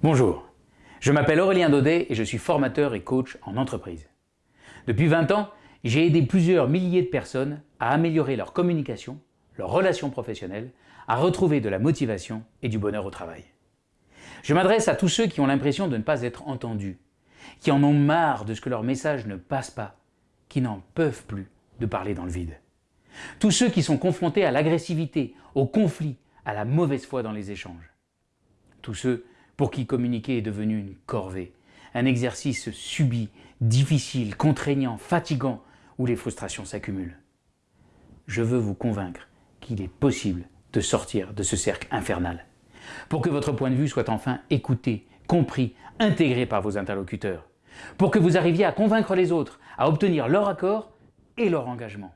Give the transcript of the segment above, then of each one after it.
Bonjour, je m'appelle Aurélien Daudet et je suis formateur et coach en entreprise. Depuis 20 ans, j'ai aidé plusieurs milliers de personnes à améliorer leur communication, leurs relations professionnelles, à retrouver de la motivation et du bonheur au travail. Je m'adresse à tous ceux qui ont l'impression de ne pas être entendus, qui en ont marre de ce que leur message ne passe pas, qui n'en peuvent plus de parler dans le vide. Tous ceux qui sont confrontés à l'agressivité, au conflit, à la mauvaise foi dans les échanges. Tous ceux pour qui communiquer est devenu une corvée, un exercice subi, difficile, contraignant, fatigant, où les frustrations s'accumulent. Je veux vous convaincre qu'il est possible de sortir de ce cercle infernal, pour que votre point de vue soit enfin écouté, compris, intégré par vos interlocuteurs, pour que vous arriviez à convaincre les autres, à obtenir leur accord et leur engagement,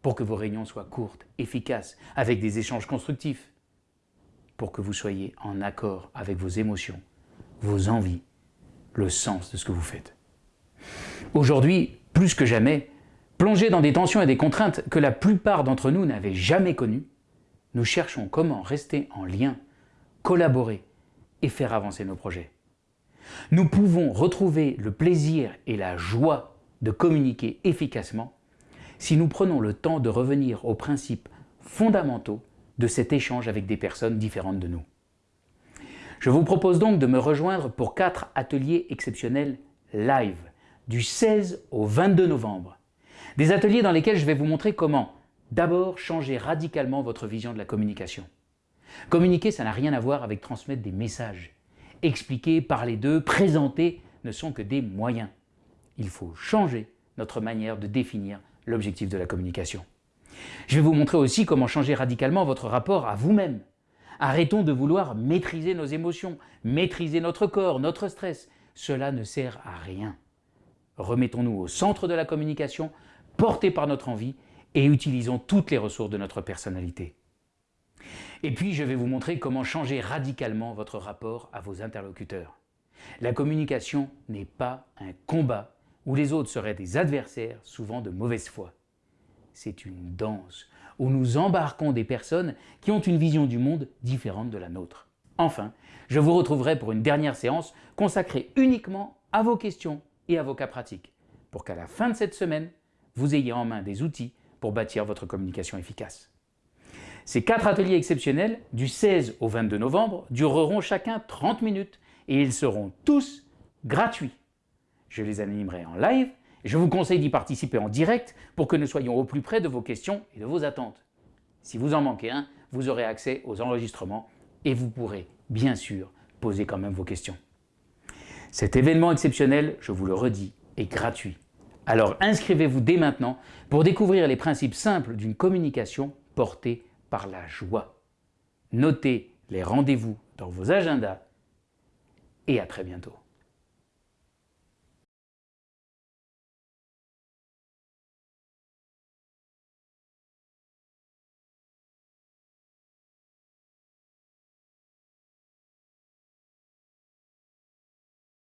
pour que vos réunions soient courtes, efficaces, avec des échanges constructifs, pour que vous soyez en accord avec vos émotions, vos envies, le sens de ce que vous faites. Aujourd'hui, plus que jamais, plongés dans des tensions et des contraintes que la plupart d'entre nous n'avaient jamais connues, nous cherchons comment rester en lien, collaborer et faire avancer nos projets. Nous pouvons retrouver le plaisir et la joie de communiquer efficacement si nous prenons le temps de revenir aux principes fondamentaux de cet échange avec des personnes différentes de nous. Je vous propose donc de me rejoindre pour quatre ateliers exceptionnels live du 16 au 22 novembre. Des ateliers dans lesquels je vais vous montrer comment d'abord changer radicalement votre vision de la communication. Communiquer, ça n'a rien à voir avec transmettre des messages. Expliquer, parler d'eux, présenter ne sont que des moyens. Il faut changer notre manière de définir l'objectif de la communication. Je vais vous montrer aussi comment changer radicalement votre rapport à vous-même. Arrêtons de vouloir maîtriser nos émotions, maîtriser notre corps, notre stress. Cela ne sert à rien. Remettons-nous au centre de la communication, portés par notre envie et utilisons toutes les ressources de notre personnalité. Et puis, je vais vous montrer comment changer radicalement votre rapport à vos interlocuteurs. La communication n'est pas un combat où les autres seraient des adversaires, souvent de mauvaise foi c'est une danse où nous embarquons des personnes qui ont une vision du monde différente de la nôtre. Enfin, je vous retrouverai pour une dernière séance consacrée uniquement à vos questions et à vos cas pratiques, pour qu'à la fin de cette semaine, vous ayez en main des outils pour bâtir votre communication efficace. Ces quatre ateliers exceptionnels, du 16 au 22 novembre, dureront chacun 30 minutes et ils seront tous gratuits. Je les animerai en live je vous conseille d'y participer en direct pour que nous soyons au plus près de vos questions et de vos attentes. Si vous en manquez un, vous aurez accès aux enregistrements et vous pourrez, bien sûr, poser quand même vos questions. Cet événement exceptionnel, je vous le redis, est gratuit. Alors inscrivez-vous dès maintenant pour découvrir les principes simples d'une communication portée par la joie. Notez les rendez-vous dans vos agendas et à très bientôt.